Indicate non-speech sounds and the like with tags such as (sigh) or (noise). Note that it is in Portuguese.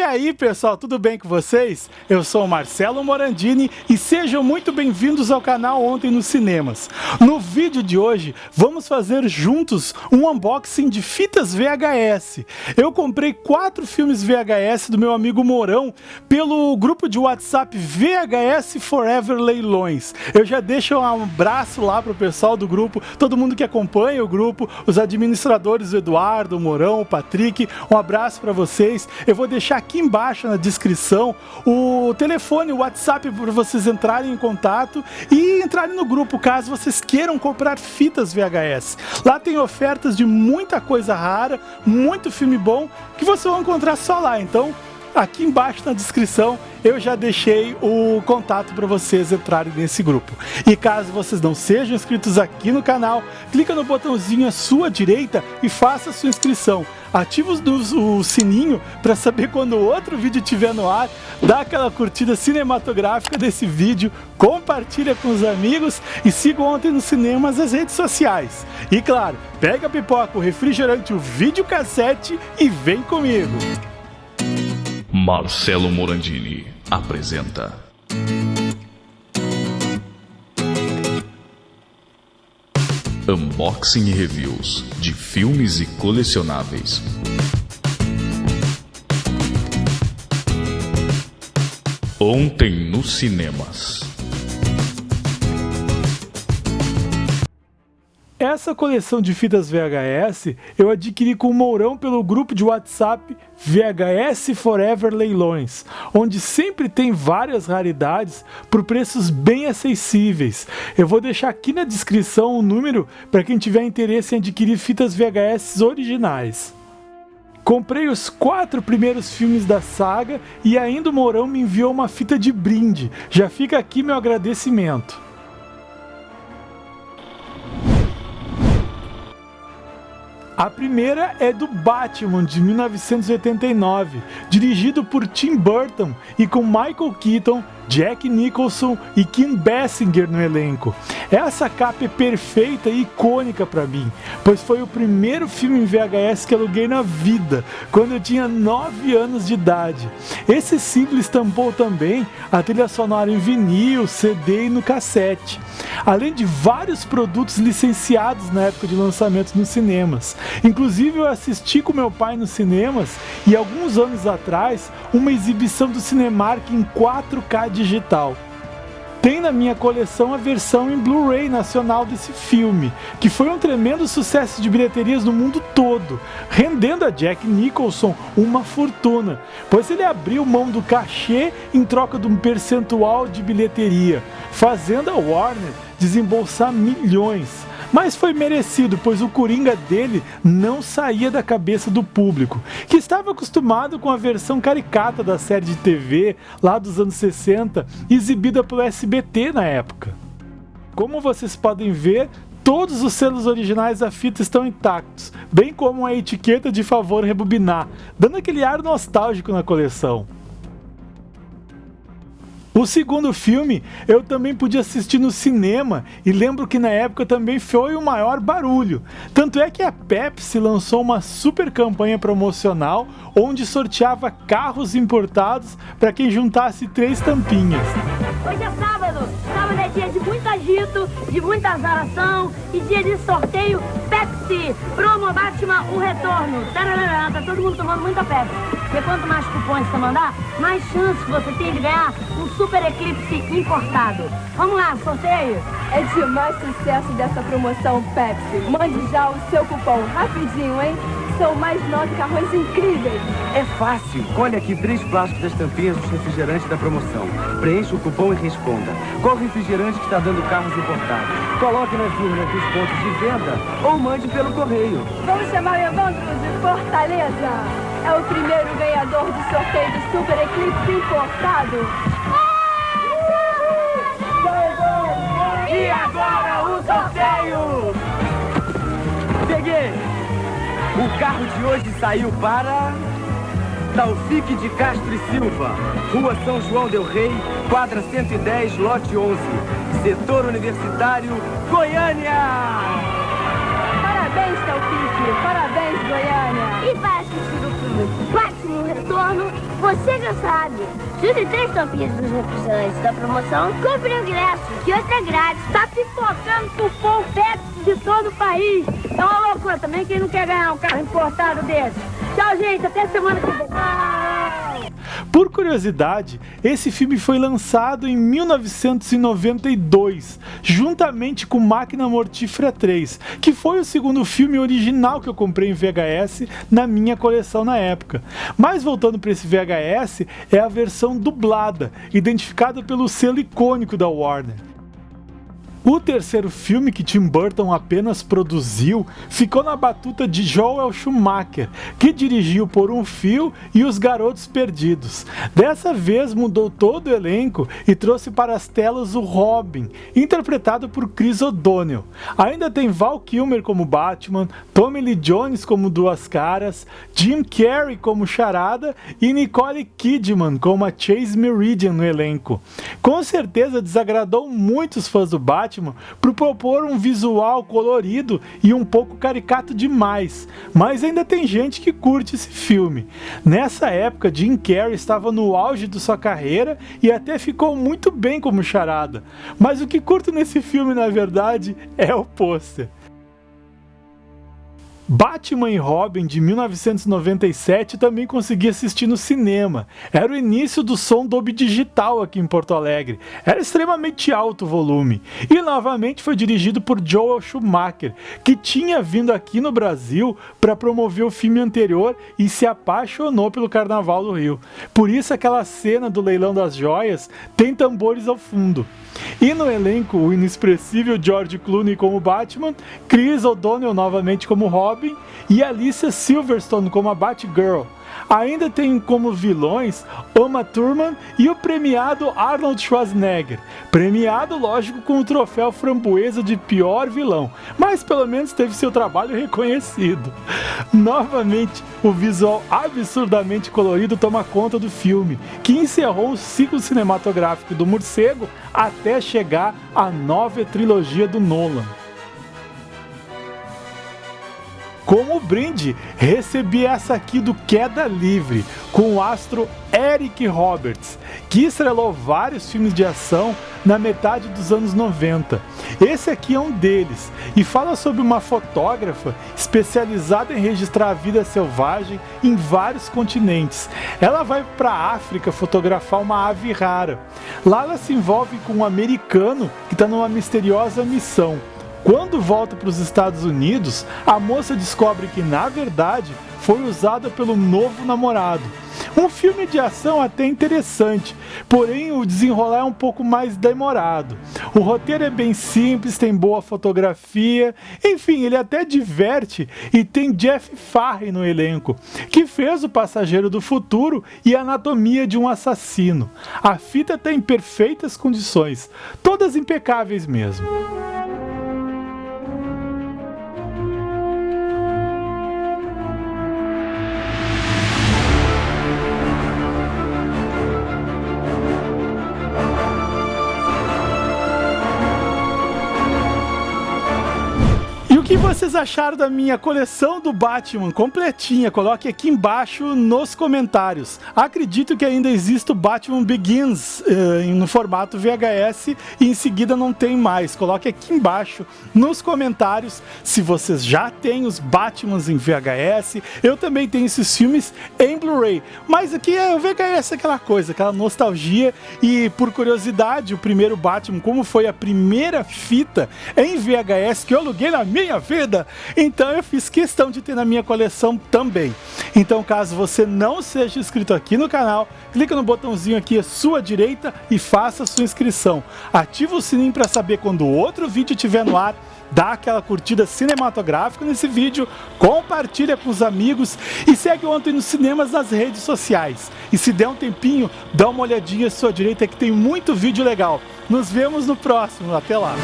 E aí pessoal, tudo bem com vocês? Eu sou Marcelo Morandini e sejam muito bem-vindos ao canal Ontem nos Cinemas. No vídeo de hoje, vamos fazer juntos um unboxing de fitas VHS. Eu comprei quatro filmes VHS do meu amigo Mourão pelo grupo de WhatsApp VHS Forever Leilões. Eu já deixo um abraço lá pro pessoal do grupo, todo mundo que acompanha o grupo, os administradores, o Eduardo, o o Patrick, um abraço para vocês. Eu vou deixar aqui embaixo na descrição o telefone, o WhatsApp para vocês entrarem em contato e entrarem no grupo caso vocês queiram comprar fitas VHS. Lá tem ofertas de muita coisa rara, muito filme bom que vocês vão encontrar só lá. Então, aqui embaixo na descrição eu já deixei o contato para vocês entrarem nesse grupo. E caso vocês não sejam inscritos aqui no canal, clica no botãozinho à sua direita e faça sua inscrição. Ative o, o sininho para saber quando outro vídeo estiver no ar, dá aquela curtida cinematográfica desse vídeo, compartilha com os amigos e siga ontem nos cinemas as redes sociais. E claro, pega a pipoca, o refrigerante, o videocassete e vem comigo! Marcelo Morandini apresenta. Unboxing e reviews de filmes e colecionáveis. Ontem nos cinemas. Essa coleção de fitas VHS eu adquiri com o Mourão pelo grupo de WhatsApp VHS Forever Leilões, onde sempre tem várias raridades por preços bem acessíveis. Eu vou deixar aqui na descrição o número para quem tiver interesse em adquirir fitas VHS originais. Comprei os quatro primeiros filmes da saga e ainda o Mourão me enviou uma fita de brinde. Já fica aqui meu agradecimento. A primeira é do Batman de 1989, dirigido por Tim Burton e com Michael Keaton, Jack Nicholson e Kim Basinger no elenco. Essa capa é perfeita e icônica para mim, pois foi o primeiro filme em VHS que aluguei na vida, quando eu tinha 9 anos de idade. Esse símbolo estampou também a trilha sonora em vinil, CD e no cassete, além de vários produtos licenciados na época de lançamento nos cinemas. Inclusive eu assisti com meu pai nos cinemas e alguns anos atrás uma exibição do Cinemark em 4K de digital. Tem na minha coleção a versão em Blu-ray nacional desse filme, que foi um tremendo sucesso de bilheterias no mundo todo, rendendo a Jack Nicholson uma fortuna, pois ele abriu mão do cachê em troca de um percentual de bilheteria, fazendo a Warner desembolsar milhões. Mas foi merecido, pois o Coringa dele não saía da cabeça do público, que estava acostumado com a versão caricata da série de TV lá dos anos 60, exibida pelo SBT na época. Como vocês podem ver, todos os selos originais da fita estão intactos, bem como a etiqueta de favor rebobinar, dando aquele ar nostálgico na coleção. O segundo filme eu também pude assistir no cinema e lembro que na época também foi o maior barulho. Tanto é que a Pepsi lançou uma super campanha promocional onde sorteava carros importados para quem juntasse três tampinhas. Hoje é sábado, sábado é dia de muito agito, de muita azaração e dia de sorteio Pepsi. Promo Batman, o retorno. Tá todo mundo tomando muita Pepsi. Porque quanto mais cupons você mandar, mais chance você tem de ganhar um Super Eclipse importado. Vamos lá, sorteio? É demais sucesso dessa promoção Pepsi. Mande já o seu cupom rapidinho, hein? São mais nove carrões incríveis. É fácil. Colhe aqui três plásticos das tampinhas dos refrigerantes da promoção. Preencha o cupom e responda. Qual refrigerante que está dando carros importados? Coloque nas urnas dos pontos de venda ou mande pelo correio. Vamos chamar o Evandro de Fortaleza. É o primeiro ganhador do sorteio do Super Eclipse importado. E agora o sorteio! Peguei! O carro de hoje saiu para... Taufik de Castro e Silva, Rua São João del Rei, quadra 110, lote 11, setor universitário, Goiânia! Parabéns, Taufik. Parabéns, Goiânia. E vai assistir o filme Batman, o retorno Você já sabe. Junte três tampinhas dos refrigerantes da promoção, compre o ingresso, que outro é grátis. Tá pipocando cupom Pepsi de todo o país. É uma loucura também quem não quer ganhar um carro importado desse. Tchau, gente. Até semana que vem. Por curiosidade, esse filme foi lançado em 1992, juntamente com Máquina Mortífera 3, que foi o segundo filme original que eu comprei em VHS na minha coleção na época. Mas voltando para esse VHS, é a versão dublada, identificada pelo selo icônico da Warner. O terceiro filme que Tim Burton apenas produziu ficou na batuta de Joel Schumacher, que dirigiu Por um Fio e Os Garotos Perdidos. Dessa vez mudou todo o elenco e trouxe para as telas o Robin, interpretado por Chris O'Donnell. Ainda tem Val Kilmer como Batman, Tommy Lee Jones como Duas Caras, Jim Carrey como Charada e Nicole Kidman como a Chase Meridian no elenco. Com certeza desagradou muitos fãs do Batman Batman por propor um visual colorido e um pouco caricato demais, mas ainda tem gente que curte esse filme. Nessa época, Jim Carrey estava no auge de sua carreira e até ficou muito bem como charada. Mas o que curto nesse filme, na verdade, é o pôster. Batman e Robin de 1997 também consegui assistir no cinema. Era o início do som Dolby Digital aqui em Porto Alegre. Era extremamente alto o volume. E novamente foi dirigido por Joel Schumacher, que tinha vindo aqui no Brasil para promover o filme anterior e se apaixonou pelo Carnaval do Rio. Por isso aquela cena do leilão das joias tem tambores ao fundo. E no elenco, o inexpressível George Clooney como Batman, Chris O'Donnell novamente como Robin e Alicia Silverstone como a Batgirl. Ainda tem como vilões Uma Thurman e o premiado Arnold Schwarzenegger. Premiado, lógico, com o troféu framboesa de pior vilão, mas pelo menos teve seu trabalho reconhecido. (laughs) Novamente, o visual absurdamente colorido toma conta do filme, que encerrou o ciclo cinematográfico do morcego até chegar à nova trilogia do Nolan. Como brinde, recebi essa aqui do Queda Livre, com o astro Eric Roberts, que estrelou vários filmes de ação na metade dos anos 90. Esse aqui é um deles e fala sobre uma fotógrafa especializada em registrar a vida selvagem em vários continentes. Ela vai para a África fotografar uma ave rara. Lá ela se envolve com um americano que está numa misteriosa missão. Quando volta para os Estados Unidos, a moça descobre que, na verdade, foi usada pelo novo namorado. Um filme de ação até interessante, porém o desenrolar é um pouco mais demorado. O roteiro é bem simples, tem boa fotografia, enfim, ele até diverte e tem Jeff Farrey no elenco, que fez o Passageiro do Futuro e Anatomia de um Assassino. A fita está em perfeitas condições, todas impecáveis mesmo. Vocês acharam da minha coleção do Batman completinha? Coloque aqui embaixo nos comentários. Acredito que ainda existe o Batman Begins uh, no formato VHS e em seguida não tem mais. Coloque aqui embaixo nos comentários se vocês já têm os Batmans em VHS. Eu também tenho esses filmes em Blu-ray. Mas aqui é o VHS aquela coisa, aquela nostalgia e por curiosidade, o primeiro Batman, como foi a primeira fita em VHS que eu aluguei na minha vida. Então eu fiz questão de ter na minha coleção também. Então caso você não seja inscrito aqui no canal, clica no botãozinho aqui à sua direita e faça sua inscrição. Ativa o sininho para saber quando outro vídeo estiver no ar dá aquela curtida cinematográfica nesse vídeo, compartilha com os amigos e segue ontem nos cinemas nas redes sociais. E se der um tempinho, dá uma olhadinha à sua direita que tem muito vídeo legal. Nos vemos no próximo, até lá!